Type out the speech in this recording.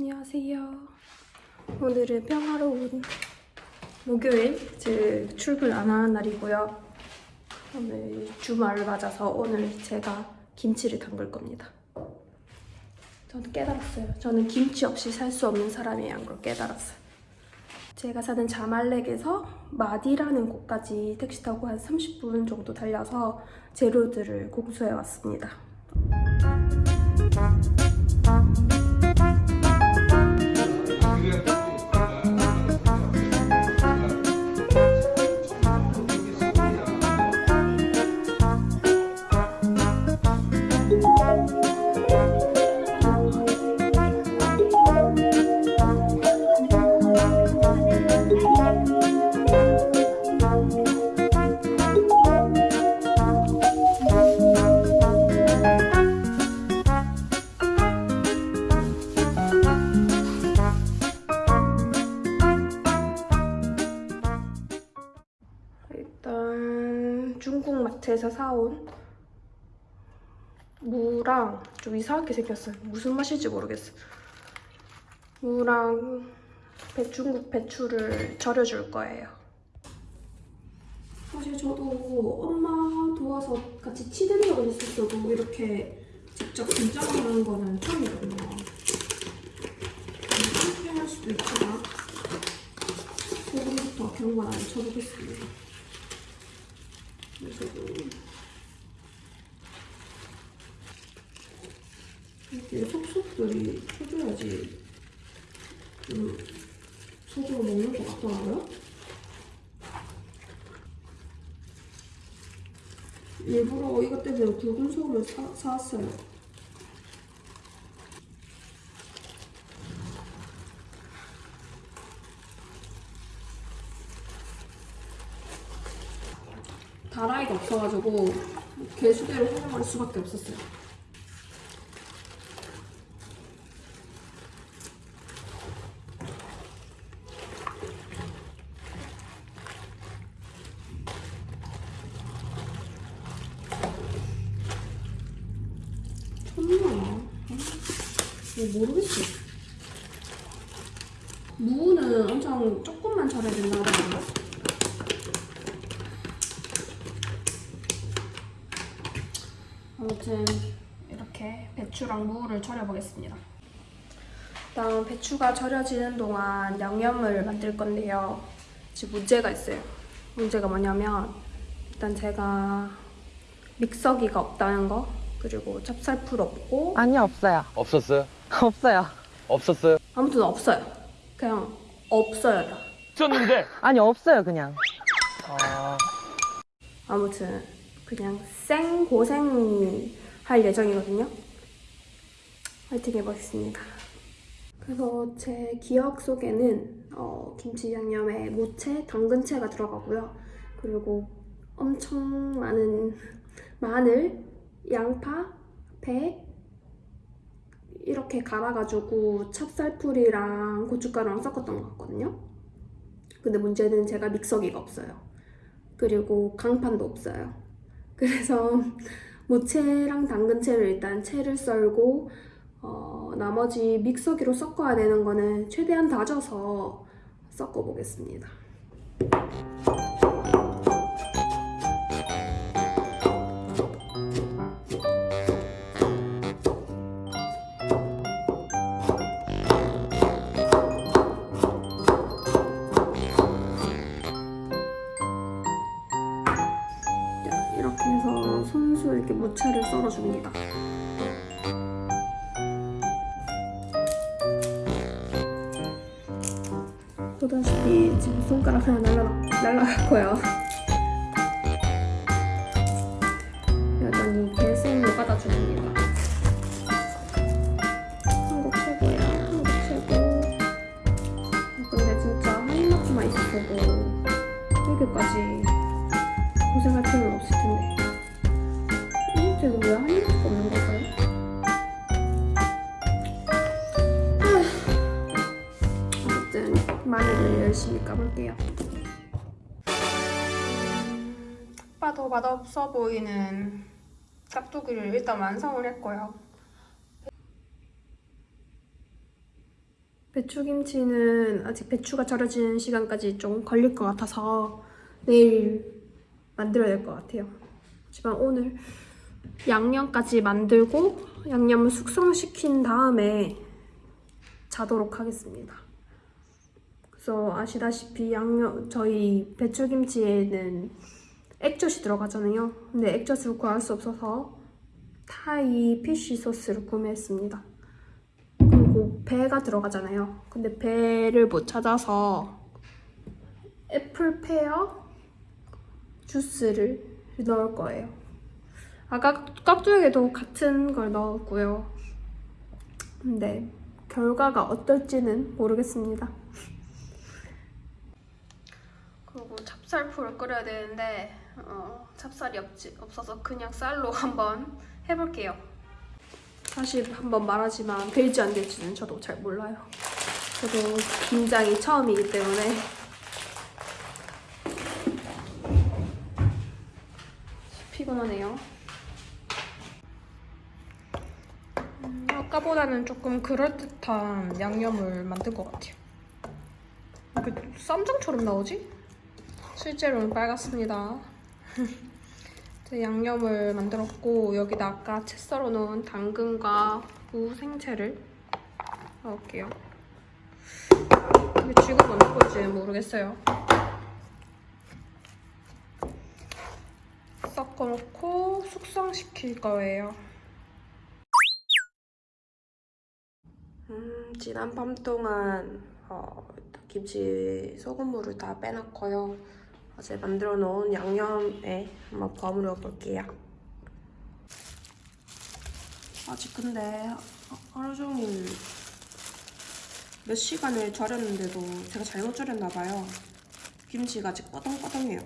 안녕하세요. 오늘은 평화로운 목요일, 즉 출근 안 하는 날이고요. 오늘 주말을 맞아서 오늘 제가 김치를 담글 겁니다. 저는 깨달았어요. 저는 김치 없이 살 수 없는 사람이란 걸 깨달았어요. 제가 사는 자말렉에서 마디라는 곳까지 택시 타고 한 30분 정도 달려서 재료들을 공수해 왔습니다. 일단 중국 마트에서 사온 무랑 좀 이상하게 생겼어요. 무슨 맛일지 모르겠어. 무랑 배, 중국 배추를 절여줄 거예요. 사실 저도 엄마 도와서 같이 치는 적은 있었어도 이렇게 직접 김장하는 거는 처음이거든요. 실패할 수도 있지만 소금부터 경관 안 쳐보겠습니다. 이렇게 속속들이 쳐줘야지 좀 속으로 먹는 것 같더라고요. 일부러 이것 때문에 굵은 사, 사왔어요. 다라이가 없어가지고 개수대로 활용할 수밖에 없었어요. 이거 모르겠어. 무는 엄청 조금만 절여야 된다고 하더라고요. 아무튼 이렇게 배추랑 무를 절여보겠습니다. 일단 배추가 절여지는 동안 양념을 만들 건데요. 지금 문제가 있어요. 문제가 뭐냐면 일단 제가 믹서기가 없다는 거 그리고 찹쌀풀 없고 아니요 없어요 없었어요? 없어요 없었어요? 아무튼 없어요. 그냥 없어요 다. 있었는데. 아니 없어요 그냥 아, 아무튼 그냥 생 고생 할 예정이거든요. 화이팅 해보겠습니다. 그래서 제 기억 속에는 어, 김치 양념에 무채, 당근채가 들어가고요. 그리고 엄청 많은 마늘, 양파, 배 이렇게 갈아가지고 찹쌀풀이랑 고춧가루랑 섞었던 것 같거든요. 근데 문제는 제가 믹서기가 없어요. 그리고 강판도 없어요. 그래서 무채랑 당근채를 일단 채를 썰고 어, 나머지 믹서기로 섞어야 되는 거는 최대한 다져서 섞어 보겠습니다. 무채를 썰어줍니다. 보다시피 지금 손가락 하나 날라, 날라갔고요. 여전히 계속 녹아다 줍니다. 한국 최고야, 한국 최고. 근데 진짜 한 마트만 있었어도 이렇게까지 고생할 필요는 없을 텐데. 이 쟤는 왜한 입밖에 없는 걸까요? 어쨌든 마늘을 열심히 까볼게요. 음, 봐도 맛없어 보이는 깍두기를 일단 완성을 했고요. 배추김치는 아직 배추가 절여지는 시간까지 좀 걸릴 것 같아서 내일 만들어야 될 것 같아요. 하지만 오늘 양념까지 만들고 양념을 숙성시킨 다음에 자도록 하겠습니다. 그래서 아시다시피 양념 저희 배추김치에는 액젓이 들어가잖아요. 근데 액젓을 구할 수 없어서 타이 피쉬 소스를 구매했습니다. 그리고 배가 들어가잖아요. 근데 배를 못 찾아서 애플 페어 주스를 넣을 거예요. 아까 깍두기에도 같은 걸 넣었고요. 근데 결과가 어떨지는 모르겠습니다. 그리고 찹쌀풀을 끓여야 되는데 어, 찹쌀이 없지, 없어서 그냥 쌀로 한번 해볼게요. 사실 한번 말하지만 될지 안 될지는 저도 잘 몰라요. 저도 김장이 처음이기 때문에 피곤하네요. 음, 아까보다는 조금 그럴듯한 양념을 만든 것 같아요. 이게 쌈장처럼 나오지? 실제로는 빨갛습니다. 양념을 만들었고 여기다 아까 채 썰어 놓은 당근과 무 생채를 넣을게요. 이게 지금 어느 걸지 모르겠어요. 섞어놓고 숙성시킬 거예요. 음, 지난 밤 동안 어, 김치 소금물을 다 빼놨고요. 어제 만들어 놓은 양념에 한번 버무려 볼게요. 아직 근데 하루 종일 몇 시간을 절였는데도 제가 잘못 절였나 봐요. 김치가 아직 꺼덩꺼덩해요.